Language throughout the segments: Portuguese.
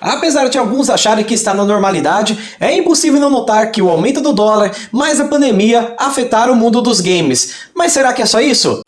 Apesar de alguns acharem que está na normalidade, é impossível não notar que o aumento do dólar mais a pandemia afetaram o mundo dos games. Mas será que é só isso?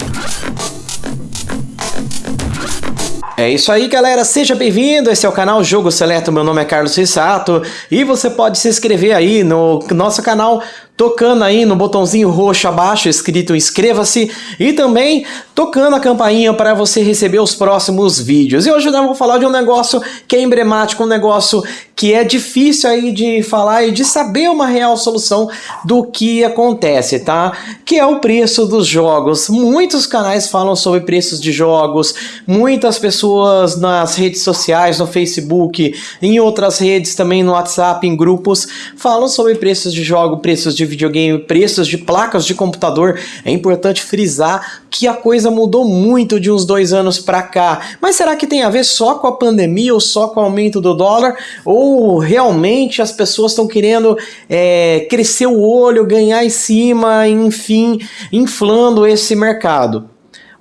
É isso aí, galera. Seja bem-vindo. Esse é o canal Jogo Seleto. Meu nome é Carlos Rissato e você pode se inscrever aí no nosso canal tocando aí no botãozinho roxo abaixo escrito inscreva-se e também tocando a campainha para você receber os próximos vídeos. E hoje eu vou falar de um negócio que é emblemático, um negócio que é difícil aí de falar e de saber uma real solução do que acontece, tá? Que é o preço dos jogos. Muitos canais falam sobre preços de jogos, muitas pessoas nas redes sociais, no Facebook, em outras redes também no WhatsApp, em grupos, falam sobre preços de jogo, preços de videogame, preços de placas de computador, é importante frisar que a coisa mudou muito de uns dois anos para cá. Mas será que tem a ver só com a pandemia ou só com o aumento do dólar? Ou realmente as pessoas estão querendo é, crescer o olho, ganhar em cima, enfim, inflando esse mercado?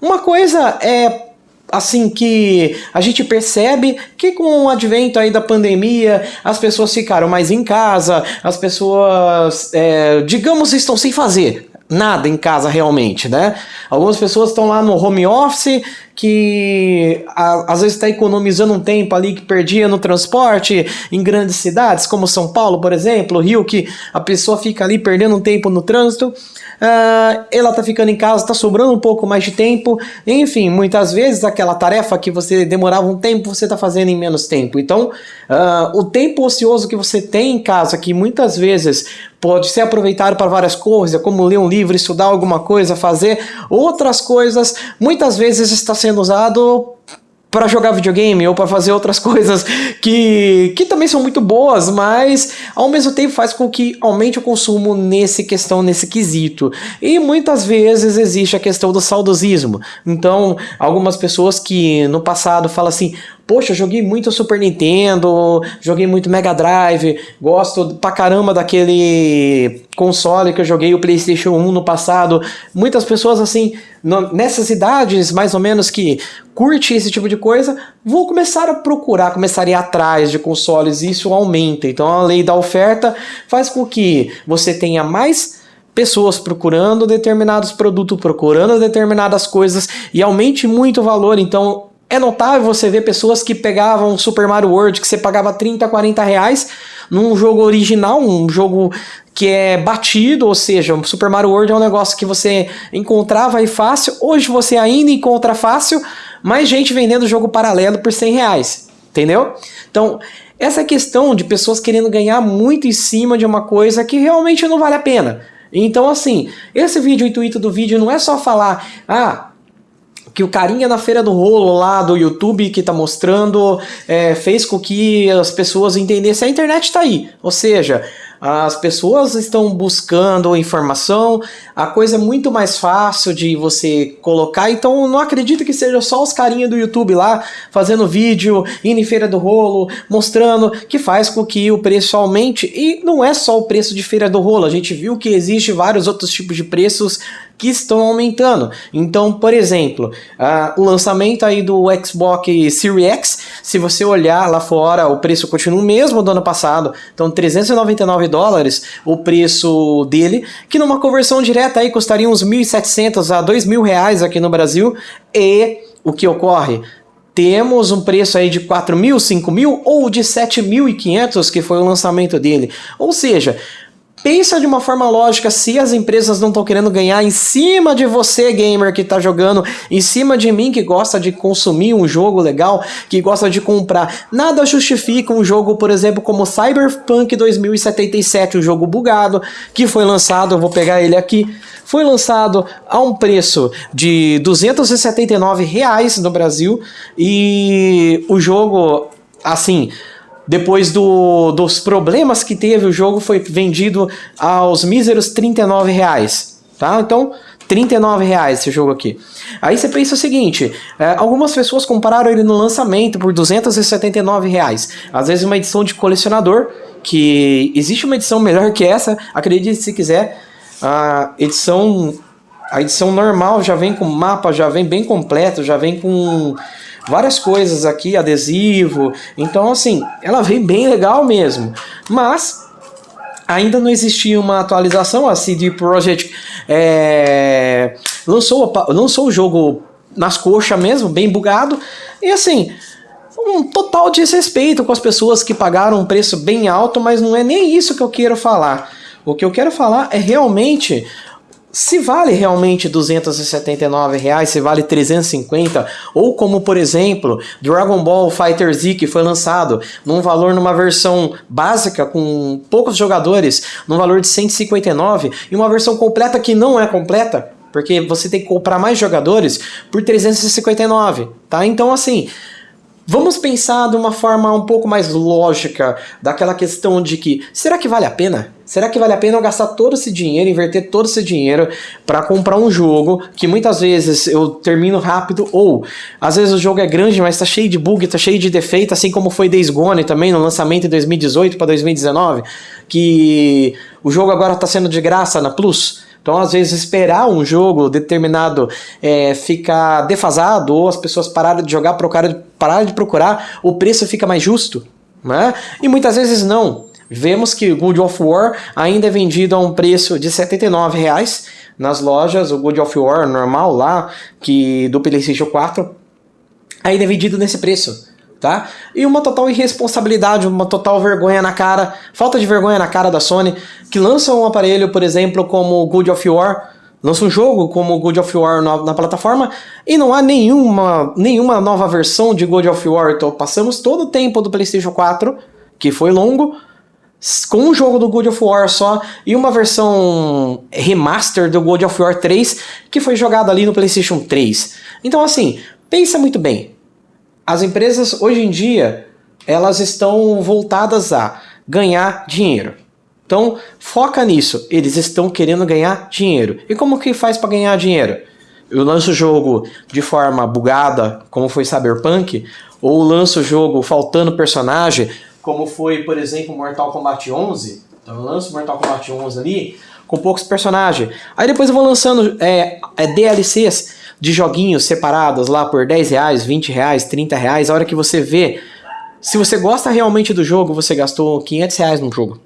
Uma coisa é assim que a gente percebe que com o advento aí da pandemia as pessoas ficaram mais em casa, as pessoas, é, digamos, estão sem fazer nada em casa realmente, né? Algumas pessoas estão lá no home office que a, às vezes está economizando um tempo ali que perdia no transporte em grandes cidades, como São Paulo, por exemplo, Rio, que a pessoa fica ali perdendo um tempo no trânsito, uh, ela está ficando em casa, está sobrando um pouco mais de tempo, enfim, muitas vezes aquela tarefa que você demorava um tempo, você está fazendo em menos tempo. Então, uh, o tempo ocioso que você tem em casa, que muitas vezes pode ser aproveitado para várias coisas, como ler um livro, estudar alguma coisa, fazer outras coisas, muitas vezes está sendo usado para jogar videogame ou para fazer outras coisas que, que também são muito boas, mas ao mesmo tempo faz com que aumente o consumo nesse questão, nesse quesito. E muitas vezes existe a questão do saudosismo. Então, algumas pessoas que no passado falam assim: Poxa, joguei muito Super Nintendo, joguei muito Mega Drive, gosto pra caramba daquele console que eu joguei o PlayStation 1 no passado. Muitas pessoas, assim, nessas idades mais ou menos que curte esse tipo de coisa, vão começar a procurar, começar a ir atrás de consoles e isso aumenta. Então a lei da oferta faz com que você tenha mais pessoas procurando determinados produtos, procurando determinadas coisas e aumente muito o valor. Então é notável você ver pessoas que pegavam Super Mario World, que você pagava 30, 40 reais, num jogo original, um jogo que é batido, ou seja, Super Mario World é um negócio que você encontrava aí fácil, hoje você ainda encontra fácil, mais gente vendendo jogo paralelo por 100 reais, entendeu? Então, essa questão de pessoas querendo ganhar muito em cima de uma coisa que realmente não vale a pena. Então, assim, esse vídeo, o intuito do vídeo não é só falar, ah, que o carinha na feira do rolo lá do YouTube que tá mostrando é, fez com que as pessoas entendessem a internet tá aí. Ou seja, as pessoas estão buscando informação, a coisa é muito mais fácil de você colocar, então não acredito que seja só os carinhas do YouTube lá fazendo vídeo, indo em feira do rolo, mostrando que faz com que o preço aumente, e não é só o preço de feira do rolo, a gente viu que existe vários outros tipos de preços que estão aumentando. Então, por exemplo, uh, o lançamento aí do Xbox Series X, se você olhar lá fora, o preço continua o mesmo do ano passado, então 399 dólares o preço dele, que numa conversão direta aí custaria uns 1.700 a 2.000 reais aqui no Brasil, e o que ocorre? temos um preço aí de 4 mil, 5 mil ou de 7.500 que foi o lançamento dele. Ou seja, Pensa de uma forma lógica, se as empresas não estão querendo ganhar em cima de você, gamer, que está jogando, em cima de mim, que gosta de consumir um jogo legal, que gosta de comprar. Nada justifica um jogo, por exemplo, como Cyberpunk 2077, um jogo bugado, que foi lançado, eu vou pegar ele aqui, foi lançado a um preço de 279 reais no Brasil, e o jogo, assim depois do, dos problemas que teve, o jogo foi vendido aos míseros 39 reais. Tá? Então, 39 reais esse jogo aqui. Aí você pensa o seguinte, é, algumas pessoas compraram ele no lançamento por 279 reais. Às vezes uma edição de colecionador, que existe uma edição melhor que essa, acredite se quiser, a edição, a edição normal já vem com mapa, já vem bem completo, já vem com várias coisas aqui, adesivo. Então, assim, ela vem bem legal mesmo. Mas ainda não existia uma atualização. A CD Projekt é, lançou, lançou o jogo nas coxas mesmo, bem bugado. E assim, um total desrespeito com as pessoas que pagaram um preço bem alto, mas não é nem isso que eu quero falar. O que eu quero falar é realmente se vale realmente 279 reais, se vale 350, ou como por exemplo Dragon Ball Fighter Z que foi lançado num valor numa versão básica com poucos jogadores, num valor de 159 e uma versão completa que não é completa, porque você tem que comprar mais jogadores por 359, tá? Então assim, Vamos pensar de uma forma um pouco mais lógica daquela questão de que será que vale a pena? Será que vale a pena eu gastar todo esse dinheiro, inverter todo esse dinheiro para comprar um jogo que muitas vezes eu termino rápido ou às vezes o jogo é grande, mas está cheio de bug, está cheio de defeito, assim como foi Days Gone também no lançamento em 2018 para 2019, que o jogo agora está sendo de graça na Plus. Então, às vezes, esperar um jogo determinado é, ficar defasado ou as pessoas pararem de jogar, pararem de procurar, o preço fica mais justo. Né? E muitas vezes não. Vemos que o God of War ainda é vendido a um preço de 79 reais nas lojas, o God of War normal lá, que do PlayStation 4, ainda é vendido nesse preço tá? E uma total irresponsabilidade, uma total vergonha na cara, falta de vergonha na cara da Sony, que lança um aparelho, por exemplo, como o Good of War, lança um jogo como o God of War na, na, plataforma e não há nenhuma, nenhuma nova versão de God of War. Então passamos todo o tempo do PlayStation 4, que foi longo, com um jogo do God of War só e uma versão remaster do God of War 3 que foi jogado ali no PlayStation 3. Então assim, pensa muito bem as empresas hoje em dia elas estão voltadas a ganhar dinheiro. Então, foca nisso. Eles estão querendo ganhar dinheiro. E como que faz para ganhar dinheiro? Eu lanço o jogo de forma bugada, como foi Cyberpunk, ou lanço o jogo faltando personagem, como foi, por exemplo, Mortal Kombat 11. Então eu lanço Mortal Kombat 11 ali, com poucos personagens. Aí depois eu vou lançando é, é DLCs de joguinhos separados lá por 10 reais, 20 reais, 30 reais. A hora que você vê, se você gosta realmente do jogo, você gastou 500 reais no jogo.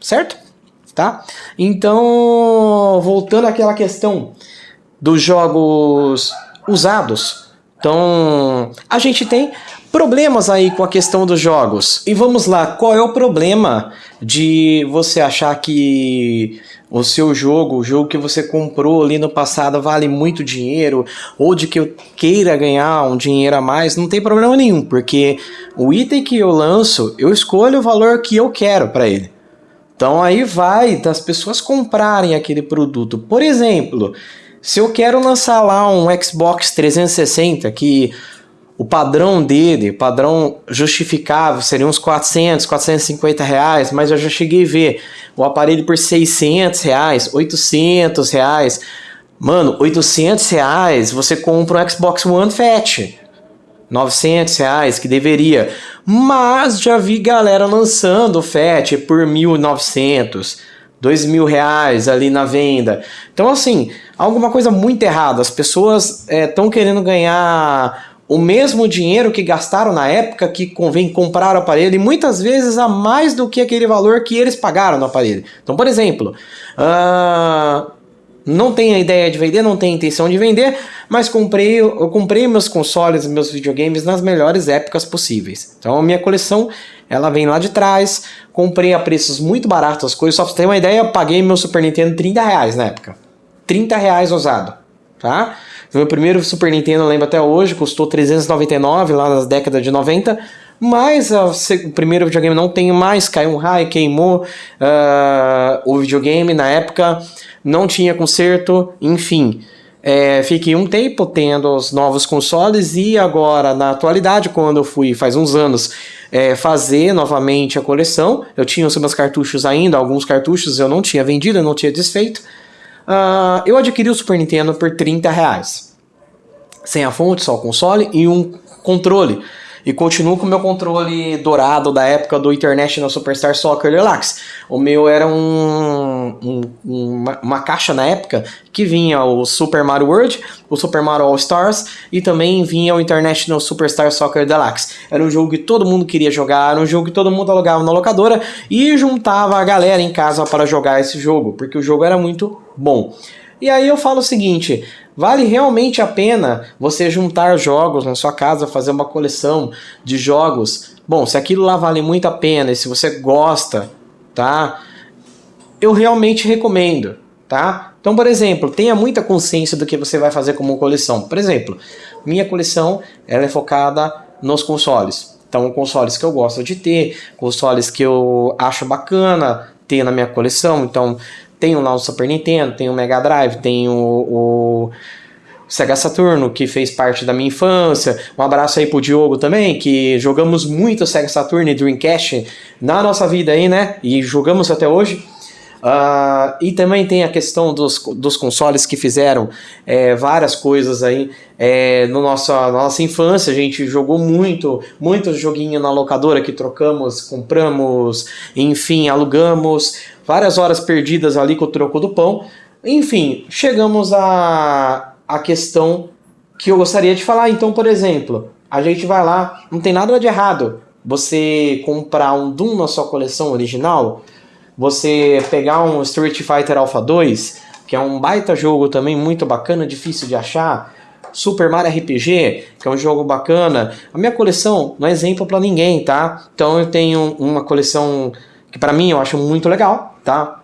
Certo? Tá? Então, voltando àquela questão dos jogos usados. Então, a gente tem problemas aí com a questão dos jogos. E vamos lá, qual é o problema de você achar que o seu jogo, o jogo que você comprou ali no passado vale muito dinheiro, ou de que eu queira ganhar um dinheiro a mais, não tem problema nenhum, porque o item que eu lanço, eu escolho o valor que eu quero para ele. Então aí vai das pessoas comprarem aquele produto. Por exemplo, se eu quero lançar lá um Xbox 360 que o padrão dele, padrão justificável, seria uns 400, 450 reais, mas eu já cheguei a ver o aparelho por 600 reais, 800 reais. Mano, 800 reais você compra um Xbox One Fat. 900 reais, que deveria. Mas já vi galera lançando o Fat por 1.900, 2 mil reais ali na venda. Então, assim, alguma coisa muito errada. As pessoas estão é, querendo ganhar o mesmo dinheiro que gastaram na época que convém comprar o aparelho e muitas vezes a mais do que aquele valor que eles pagaram no aparelho. Então, por exemplo, uh, não tenho a ideia de vender, não tenho intenção de vender, mas comprei, eu comprei meus consoles, meus videogames nas melhores épocas possíveis. Então a minha coleção ela vem lá de trás, comprei a preços muito baratos as coisas, só pra você ter uma ideia, eu paguei meu Super Nintendo 30 reais na época. 30 reais usado, tá? Meu primeiro Super Nintendo, eu lembro até hoje, custou 399 lá nas décadas de 90. Mas a, o primeiro videogame não tenho mais, caiu um raio, queimou uh, o videogame na época, não tinha conserto, enfim. É, fiquei um tempo tendo os novos consoles e agora, na atualidade, quando eu fui faz uns anos é, fazer novamente a coleção, eu tinha os meus cartuchos ainda, alguns cartuchos eu não tinha vendido, eu não tinha desfeito. Uh, eu adquiri o Super Nintendo por 30 reais. Sem a fonte, só o console e um controle. E continuo com o meu controle dourado da época do International Superstar Soccer Deluxe. O meu era um, um, uma, uma, caixa na época que vinha o Super Mario World, o Super Mario All Stars e também vinha o International Superstar Soccer Deluxe. Era um jogo que todo mundo queria jogar, era um jogo que todo mundo alugava na locadora e juntava a galera em casa para jogar esse jogo, porque o jogo era muito bom. E aí eu falo o seguinte, Vale realmente a pena você juntar jogos na sua casa, fazer uma coleção de jogos? Bom, se aquilo lá vale muito a pena e se você gosta, tá? Eu realmente recomendo, tá? Então, por exemplo, tenha muita consciência do que você vai fazer como coleção. Por exemplo, minha coleção ela é focada nos consoles. Então, consoles que eu gosto de ter, consoles que eu acho bacana ter na minha coleção. Então, tenho lá o Super Nintendo, tenho o Mega Drive, tenho o, o Sega Saturno, que fez parte da minha infância. Um abraço aí pro Diogo também, que jogamos muito Sega Saturno e Dreamcast na nossa vida aí, né? E jogamos até hoje. Uh, e também tem a questão dos, dos consoles que fizeram é, várias coisas aí é, no nossa, na nossa infância. A gente jogou muito, muito joguinho na locadora que trocamos, compramos, enfim, alugamos. Várias horas perdidas ali com o troco do pão. Enfim, chegamos a, a questão que eu gostaria de falar. Então, por exemplo, a gente vai lá, não tem nada de errado você comprar um Doom na sua coleção original você pegar um Street Fighter Alpha 2, que é um baita jogo também muito bacana, difícil de achar, Super Mario RPG, que é um jogo bacana. A minha coleção não é exemplo para ninguém, tá? Então eu tenho uma coleção que para mim eu acho muito legal, tá?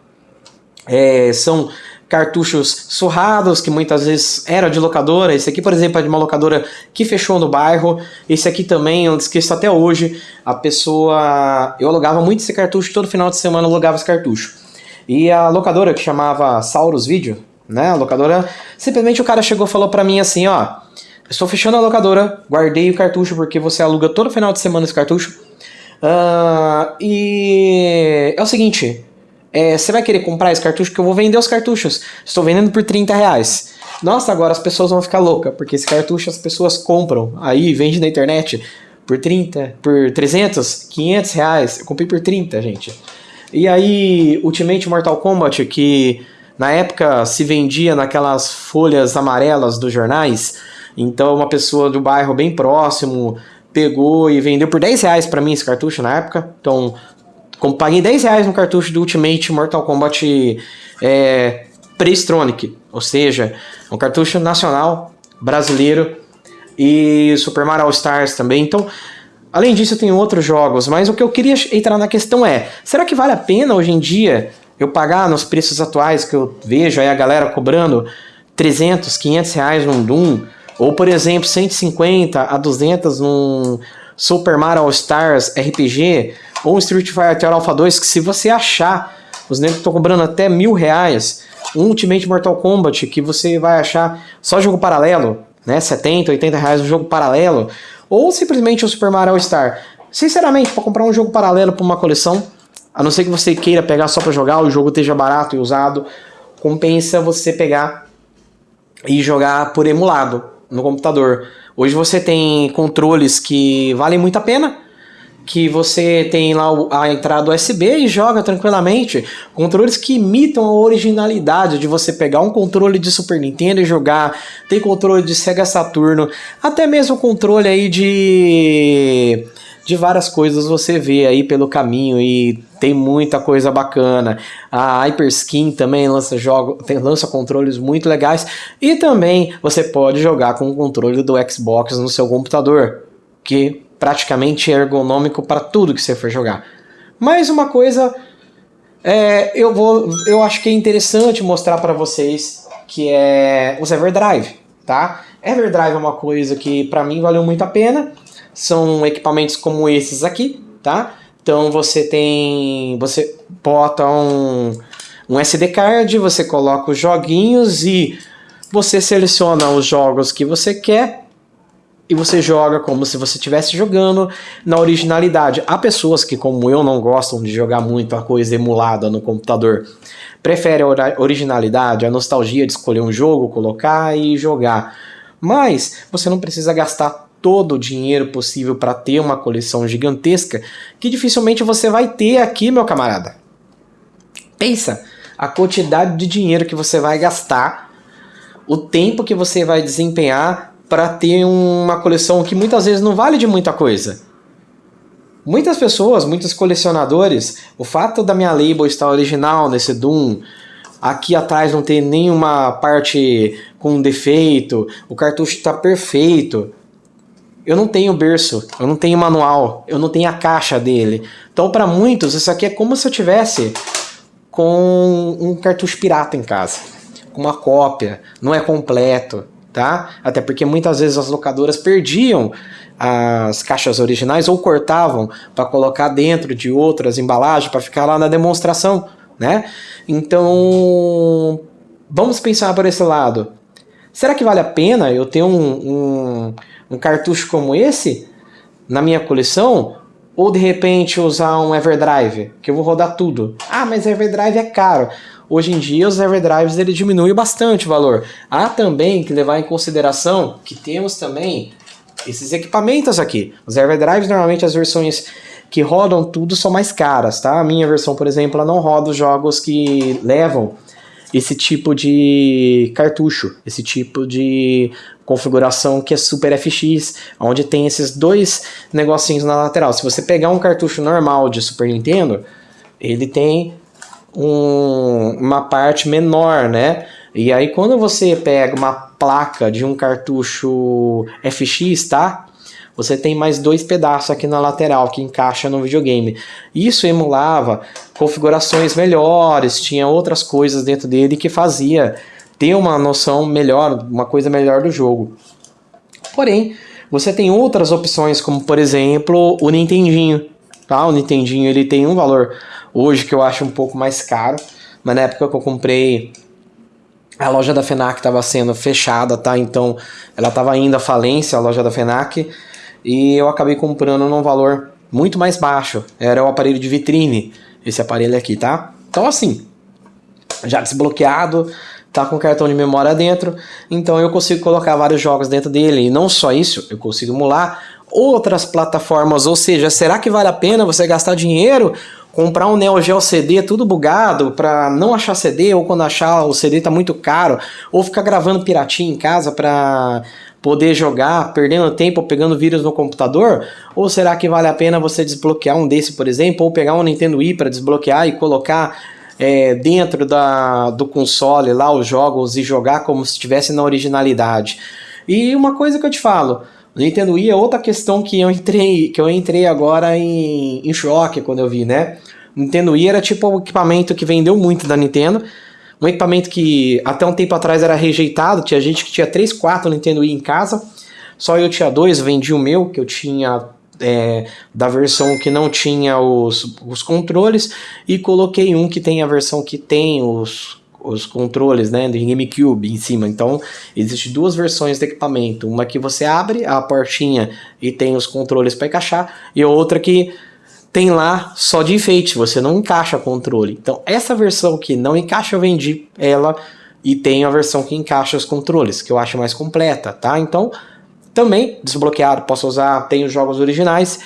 É, são cartuchos surrados, que muitas vezes era de locadora. Esse aqui, por exemplo, é de uma locadora que fechou no bairro. Esse aqui também, eu esqueço até hoje. A pessoa. Eu alugava muito esse cartucho, todo final de semana eu alugava esse cartucho. E a locadora que chamava Saurus Video, né? A locadora. Simplesmente o cara chegou e falou pra mim assim: ó. Estou fechando a locadora, guardei o cartucho porque você aluga todo final de semana esse cartucho. Uh, e é o seguinte, é, você vai querer comprar esse cartucho? Que eu vou vender os cartuchos. Estou vendendo por 30 reais. Nossa, agora as pessoas vão ficar loucas, porque esse cartucho as pessoas compram. Aí vende na internet por 30, por 300, 500 reais. Eu comprei por 30, gente. E aí, Ultimate Mortal Kombat, que na época se vendia naquelas folhas amarelas dos jornais. Então, uma pessoa do bairro bem próximo pegou e vendeu por 10 reais para mim esse cartucho na época. Então, como paguei 10 reais no cartucho do Ultimate Mortal Kombat é, Pre-Stronic, ou seja, um cartucho nacional brasileiro e Super Mario All Stars também. Então, além disso, tenho outros jogos, mas o que eu queria entrar na questão é: será que vale a pena hoje em dia eu pagar nos preços atuais que eu vejo aí a galera cobrando 300, 500 reais num Doom? Ou, por exemplo, 150 a 200 num Super Mario All Stars RPG? Ou Street Fighter Alpha 2, que se você achar, os negros estão cobrando até mil reais, um Ultimate Mortal Kombat, que você vai achar só jogo paralelo, né, 70, 80 reais um jogo paralelo, ou simplesmente o Super Mario All Star. Sinceramente, para comprar um jogo paralelo para uma coleção, a não ser que você queira pegar só para jogar, o jogo esteja barato e usado, compensa você pegar e jogar por emulado no computador. Hoje você tem controles que valem muito a pena, que você tem lá a entrada USB e joga tranquilamente. Controles que imitam a originalidade de você pegar um controle de Super Nintendo e jogar. Tem controle de Sega Saturno, até mesmo controle aí de de várias coisas você vê aí pelo caminho e tem muita coisa bacana. A Hyperskin também lança jogos, tem, lança controles muito legais e também você pode jogar com o controle do Xbox no seu computador, que praticamente ergonômico para tudo que você for jogar. Mais uma coisa, é, eu vou, eu acho que é interessante mostrar para vocês que é os Everdrive, tá? Everdrive é uma coisa que para mim valeu muito a pena. São equipamentos como esses aqui, tá? Então você tem, você bota um, um SD card, você coloca os joguinhos e você seleciona os jogos que você quer e você joga como se você estivesse jogando na originalidade. Há pessoas que, como eu, não gostam de jogar muito a coisa emulada no computador. Preferem a originalidade, a nostalgia de escolher um jogo, colocar e jogar. Mas você não precisa gastar todo o dinheiro possível para ter uma coleção gigantesca, que dificilmente você vai ter aqui, meu camarada. Pensa a quantidade de dinheiro que você vai gastar, o tempo que você vai desempenhar para ter uma coleção que muitas vezes não vale de muita coisa. Muitas pessoas, muitos colecionadores, o fato da minha label estar original nesse Doom, aqui atrás não ter nenhuma parte com defeito, o cartucho está perfeito. Eu não tenho berço, eu não tenho manual, eu não tenho a caixa dele. Então para muitos isso aqui é como se eu tivesse com um cartucho pirata em casa, com uma cópia, não é completo, tá? Até porque muitas vezes as locadoras perdiam as caixas originais ou cortavam para colocar dentro de outras embalagens para ficar lá na demonstração, né? Então, vamos pensar por esse lado. Será que vale a pena eu ter um, um, um cartucho como esse na minha coleção? Ou de repente usar um Everdrive, que eu vou rodar tudo. Ah, mas Everdrive é caro. Hoje em dia os Everdrives ele diminui bastante o valor. Há também que levar em consideração que temos também esses equipamentos aqui. Os Everdrives, normalmente as versões que rodam tudo são mais caras, tá? A minha versão, por exemplo, ela não roda os jogos que levam esse tipo de cartucho, esse tipo de configuração que é Super FX, onde tem esses dois negocinhos na lateral. Se você pegar um cartucho normal de Super Nintendo, ele tem um, uma parte menor, né? E aí quando você pega uma placa de um cartucho FX, tá? Você tem mais dois pedaços aqui na lateral que encaixa no videogame. Isso emulava configurações melhores, tinha outras coisas dentro dele que fazia ter uma noção melhor, uma coisa melhor do jogo. Porém, você tem outras opções, como por exemplo o Nintendinho. Tá? O Nintendinho ele tem um valor hoje que eu acho um pouco mais caro, mas na época que eu comprei a loja da FENAC estava sendo fechada, tá? Então ela estava indo à falência, a loja da FENAC, e eu acabei comprando num valor muito mais baixo. Era o aparelho de vitrine, esse aparelho aqui, tá? Então assim, já desbloqueado, tá com cartão de memória dentro, então eu consigo colocar vários jogos dentro dele. E não só isso, eu consigo emular outras plataformas, ou seja, será que vale a pena você gastar dinheiro comprar um Neo Geo CD tudo bugado para não achar CD ou quando achar o CD tá muito caro ou ficar gravando piratinha em casa para poder jogar, perdendo tempo pegando vírus no computador? Ou será que vale a pena você desbloquear um desse, por exemplo, ou pegar um Nintendo Wii para desbloquear e colocar é, dentro da, do console lá os jogos e jogar como se estivesse na originalidade? E uma coisa que eu te falo, o Nintendo Wii é outra questão que eu entrei, que eu entrei agora em, em choque quando eu vi, né? O Nintendo Wii era tipo um equipamento que vendeu muito da Nintendo, um equipamento que até um tempo atrás era rejeitado, tinha gente que tinha 3, 4 Nintendo Wii em casa, só eu tinha dois, vendi o meu, que eu tinha é, da versão que não tinha os, os controles, e coloquei um que tem a versão que tem os, os controles né, do GameCube em cima. Então, existem duas versões do equipamento. Uma que você abre a portinha e tem os controles para encaixar, e outra que tem lá só de enfeite, você não encaixa controle. Então, essa versão que não encaixa, eu vendi ela e tenho a versão que encaixa os controles, que eu acho mais completa, tá? Então, também desbloqueado, posso usar, tenho jogos originais,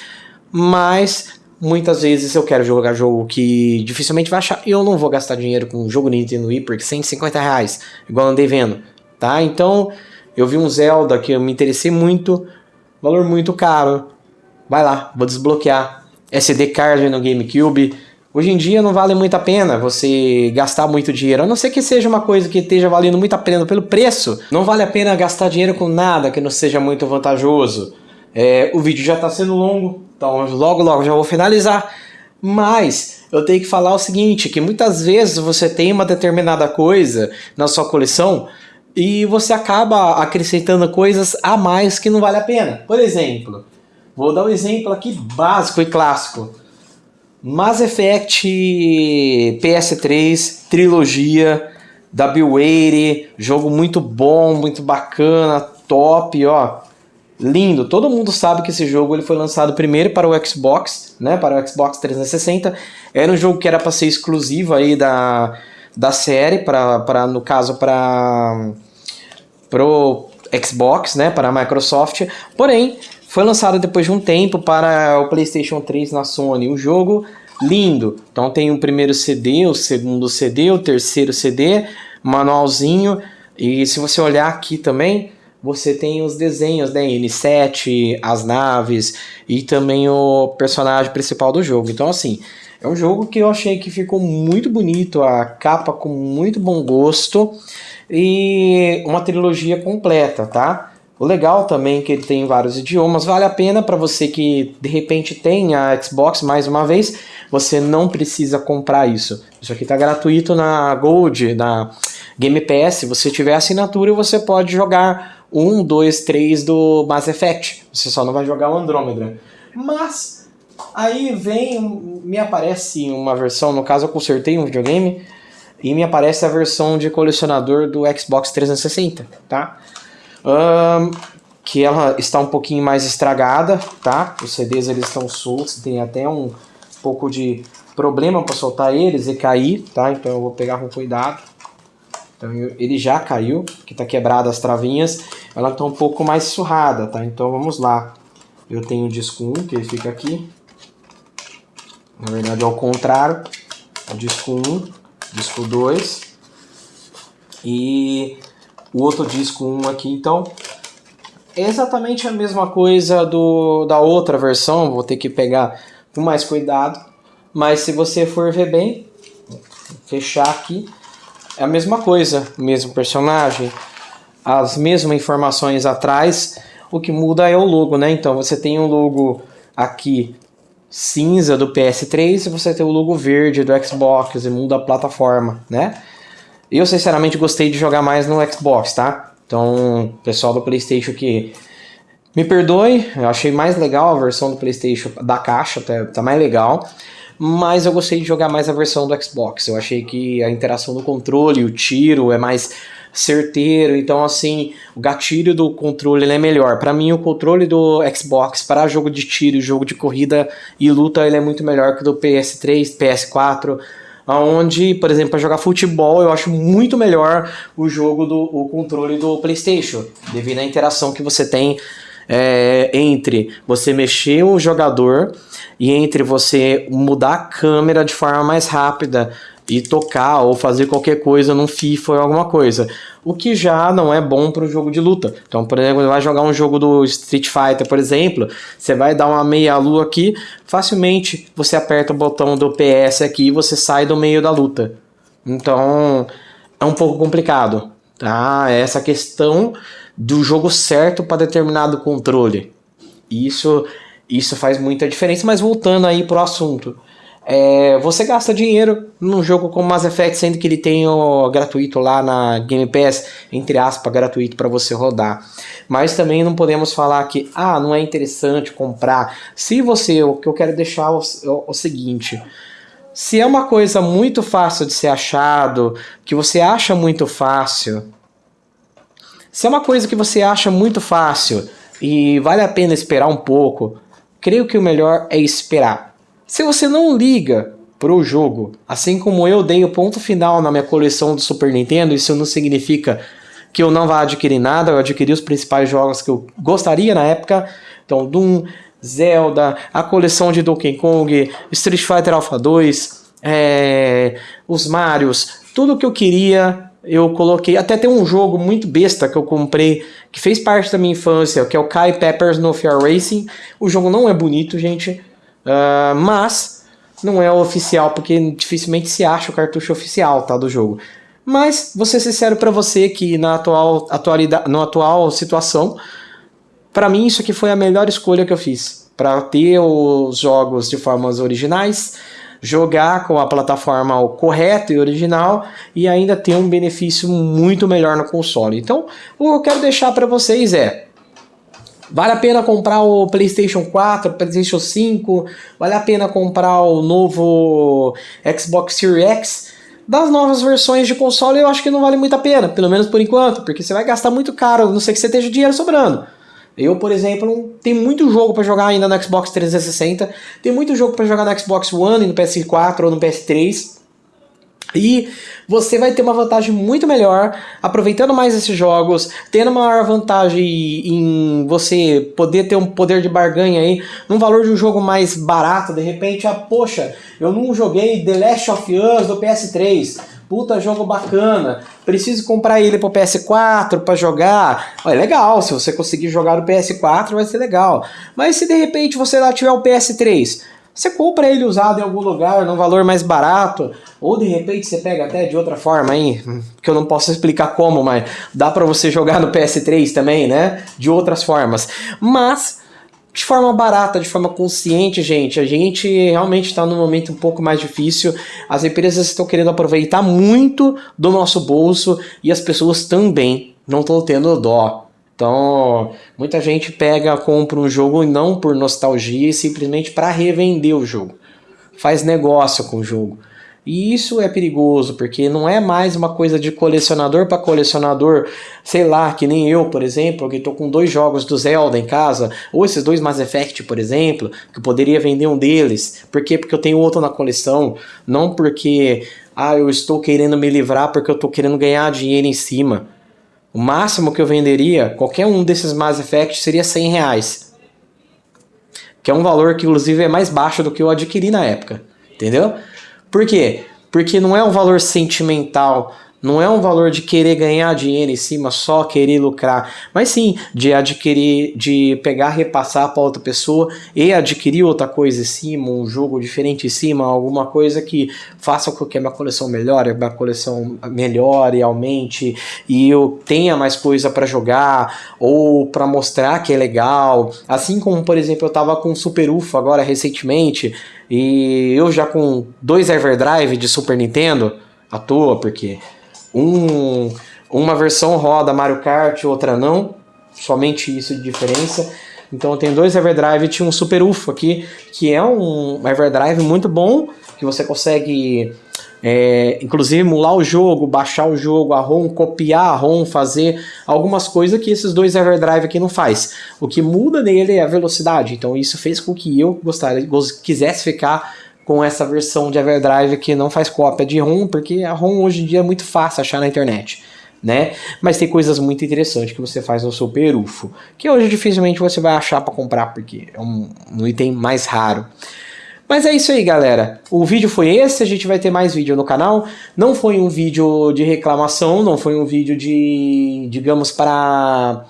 mas Muitas vezes eu quero jogar jogo que dificilmente vai achar eu não vou gastar dinheiro com um jogo Nintendo Wii porque 150 reais, igual andei vendo, tá? Então eu vi um Zelda que eu me interessei muito, valor muito caro. Vai lá, vou desbloquear. SD card no GameCube. Hoje em dia não vale muito a pena você gastar muito dinheiro, a não ser que seja uma coisa que esteja valendo muito a pena pelo preço. Não vale a pena gastar dinheiro com nada que não seja muito vantajoso. É, o vídeo já está sendo longo, então logo logo já vou finalizar. Mas eu tenho que falar o seguinte, que muitas vezes você tem uma determinada coisa na sua coleção e você acaba acrescentando coisas a mais que não vale a pena. Por exemplo, vou dar um exemplo aqui básico e clássico. Mass Effect PS3 trilogia da Bioware, jogo muito bom, muito bacana, top, ó lindo. Todo mundo sabe que esse jogo ele foi lançado primeiro para o Xbox, né, para o Xbox 360. Era um jogo que era para ser exclusivo aí da, da série, para, no caso para pro Xbox, né, para a Microsoft, porém foi lançado depois de um tempo para o PlayStation 3 na Sony. Um jogo lindo. Então tem o primeiro CD, o segundo CD, o terceiro CD, manualzinho. E se você olhar aqui também, você tem os desenhos né? N7, as naves e também o personagem principal do jogo. Então assim, é um jogo que eu achei que ficou muito bonito, a capa com muito bom gosto e uma trilogia completa, tá? O legal também é que ele tem vários idiomas, vale a pena para você que de repente tem a Xbox mais uma vez, você não precisa comprar isso. Isso aqui está gratuito na Gold, na Game Pass, se você tiver assinatura você pode jogar 1, 2, 3 do Mass Effect, você só não vai jogar o Andromeda. Mas Aí vem, me aparece uma versão, no caso eu consertei um videogame, e me aparece a versão de colecionador do Xbox 360, tá? Um, que ela está um pouquinho mais estragada, tá? Os CDs eles estão soltos, tem até um pouco de problema para soltar eles e cair, tá? Então eu vou pegar com cuidado. Então ele já caiu, que está quebrada as travinhas, ela está um pouco mais surrada, tá? Então vamos lá. Eu tenho o disco 1, que ele fica aqui, na verdade ao contrário, o disco 1, disco 2 e o outro disco 1 aqui, então é exatamente a mesma coisa do, da outra versão, vou ter que pegar com mais cuidado, mas se você for ver bem, fechar aqui, é a mesma coisa, mesmo personagem, as mesmas informações atrás, o que muda é o logo, né? Então você tem um logo aqui cinza do PS3 e você tem o logo verde do Xbox e muda a plataforma, né? Eu sinceramente gostei de jogar mais no Xbox, tá? Então, pessoal do PlayStation que me perdoe, eu achei mais legal a versão do PlayStation da caixa, tá, tá mais legal. Mas eu gostei de jogar mais a versão do Xbox. Eu achei que a interação do controle, o tiro é mais certeiro, então assim, o gatilho do controle é melhor. Para mim o controle do Xbox para jogo de tiro, jogo de corrida e luta, ele é muito melhor que o do PS3, PS4, onde, por exemplo, para jogar futebol, eu acho muito melhor o jogo do o controle do PlayStation, devido à interação que você tem é, entre você mexer o jogador e entre você mudar a câmera de forma mais rápida e tocar ou fazer qualquer coisa num FIFA ou alguma coisa. O que já não é bom para o jogo de luta. Então, por exemplo, você vai jogar um jogo do Street Fighter, por exemplo, você vai dar uma meia-lua aqui, facilmente você aperta o botão do PS aqui e você sai do meio da luta. Então, é um pouco complicado, tá? Essa questão do jogo certo para determinado controle. Isso, isso faz muita diferença, mas voltando aí pro assunto. É, você gasta dinheiro num jogo como Mass Effect, sendo que ele tem o gratuito lá na Game Pass, entre aspas, gratuito para você rodar. Mas também não podemos falar que, ah, não é interessante comprar. Se você, o que eu quero deixar é o, o seguinte, se é uma coisa muito fácil de ser achado, que você acha muito fácil, se é uma coisa que você acha muito fácil e vale a pena esperar um pouco, creio que o melhor é esperar. Se você não liga pro jogo, assim como eu dei o ponto final na minha coleção do Super Nintendo, isso não significa que eu não vá adquirir nada, eu adquiri os principais jogos que eu gostaria na época, então Doom, Zelda, a coleção de Donkey Kong, Street Fighter Alpha 2, é, os Marios, tudo que eu queria eu coloquei, até tem um jogo muito besta que eu comprei, que fez parte da minha infância, que é o Kai Peppers No Fear Racing, o jogo não é bonito, gente, Uh, mas não é oficial, porque dificilmente se acha o cartucho oficial tá, do jogo. Mas, vou ser sincero para você que na atual, atualidade, na atual situação, para mim isso aqui foi a melhor escolha que eu fiz. Para ter os jogos de formas originais, jogar com a plataforma correta e original e ainda ter um benefício muito melhor no console. Então, o que eu quero deixar para vocês é Vale a pena comprar o PlayStation 4, PlayStation 5, vale a pena comprar o novo Xbox Series X. Das novas versões de console eu acho que não vale muito a pena, pelo menos por enquanto, porque você vai gastar muito caro, não sei que você esteja dinheiro sobrando. Eu, por exemplo, tem muito jogo para jogar ainda no Xbox 360, tem muito jogo para jogar no Xbox One e no PS4 ou no PS3. E você vai ter uma vantagem muito melhor aproveitando mais esses jogos, tendo maior vantagem em você poder ter um poder de barganha aí, num valor de um jogo mais barato, de repente, ah, poxa, eu não joguei The Last of Us do PS3, puta jogo bacana, preciso comprar ele pro PS4 para jogar. É legal, se você conseguir jogar no PS4 vai ser legal. Mas se de repente você lá tiver o PS3, você compra ele usado em algum lugar, num valor mais barato, ou de repente você pega até de outra forma aí, que eu não posso explicar como, mas dá para você jogar no PS3 também, né? De outras formas. Mas de forma barata, de forma consciente, gente. A gente realmente está num momento um pouco mais difícil. As empresas estão querendo aproveitar muito do nosso bolso e as pessoas também não estão tendo dó. Então, muita gente pega, compra um jogo não por nostalgia, simplesmente para revender o jogo. Faz negócio com o jogo. E isso é perigoso, porque não é mais uma coisa de colecionador para colecionador, sei lá, que nem eu, por exemplo, que estou com dois jogos do Zelda em casa, ou esses dois Mass Effect, por exemplo, que eu poderia vender um deles. Por quê? Porque eu tenho outro na coleção, não porque ah, eu estou querendo me livrar porque eu estou querendo ganhar dinheiro em cima. O máximo que eu venderia, qualquer um desses Mass Effect, seria 100 reais. Que é um valor que, inclusive, é mais baixo do que eu adquiri na época. Entendeu? Por quê? Porque não é um valor sentimental não é um valor de querer ganhar dinheiro em cima, só querer lucrar, mas sim de adquirir, de pegar, repassar para outra pessoa e adquirir outra coisa em cima, um jogo diferente em cima, alguma coisa que faça com que a minha coleção melhore, a minha coleção melhore, aumente e eu tenha mais coisa para jogar ou para mostrar que é legal. Assim como, por exemplo, eu tava com Super UFO agora recentemente e eu já com dois Everdrive de Super Nintendo à toa, porque um, uma versão roda Mario Kart, outra não. Somente isso de diferença. Então eu tenho dois Everdrive e tinha um Super UFO aqui, que é um Everdrive muito bom, que você consegue é, inclusive emular o jogo, baixar o jogo, a ROM, copiar a ROM, fazer algumas coisas que esses dois Everdrive aqui não faz. O que muda nele é a velocidade, então isso fez com que eu gostaria, quisesse ficar com essa versão de Everdrive que não faz cópia de ROM, porque a ROM hoje em dia é muito fácil achar na internet. Né? Mas tem coisas muito interessantes que você faz no seu perufo, que hoje dificilmente você vai achar para comprar, porque é um, um, item mais raro. Mas é isso aí, galera. O vídeo foi esse, a gente vai ter mais vídeo no canal. Não foi um vídeo de reclamação, não foi um vídeo de, digamos, para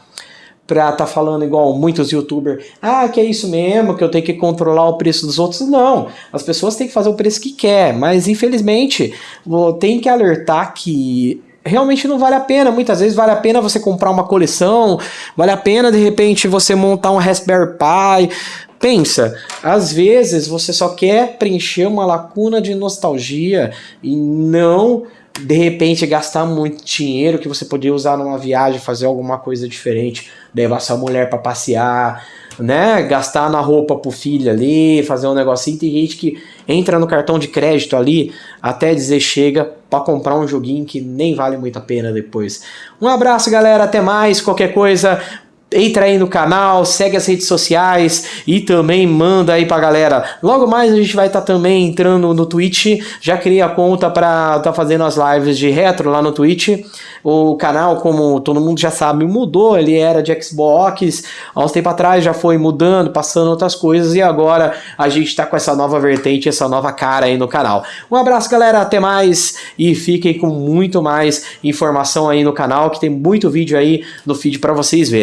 pra tá falando igual muitos youtubers, ah, que é isso mesmo, que eu tenho que controlar o preço dos outros. Não, as pessoas têm que fazer o preço que quer, mas infelizmente tem que alertar que realmente não vale a pena. Muitas vezes vale a pena você comprar uma coleção, vale a pena de repente você montar um Raspberry Pi. Pensa, às vezes você só quer preencher uma lacuna de nostalgia e não de repente gastar muito dinheiro que você poderia usar numa viagem, fazer alguma coisa diferente, levar sua mulher para passear, né? Gastar na roupa pro filho ali, fazer um negocinho. Tem gente que entra no cartão de crédito ali até dizer chega para comprar um joguinho que nem vale muito a pena depois. Um abraço, galera, até mais. Qualquer coisa, entra aí no canal, segue as redes sociais e também manda aí pra galera. Logo mais a gente vai estar tá também entrando no Twitch, já criei a conta para tá fazendo as lives de retro lá no Twitch. O canal, como todo mundo já sabe, mudou, ele era de Xbox, há uns tempo atrás já foi mudando, passando outras coisas e agora a gente tá com essa nova vertente, essa nova cara aí no canal. Um abraço galera, até mais e fiquem com muito mais informação aí no canal, que tem muito vídeo aí no feed para vocês verem.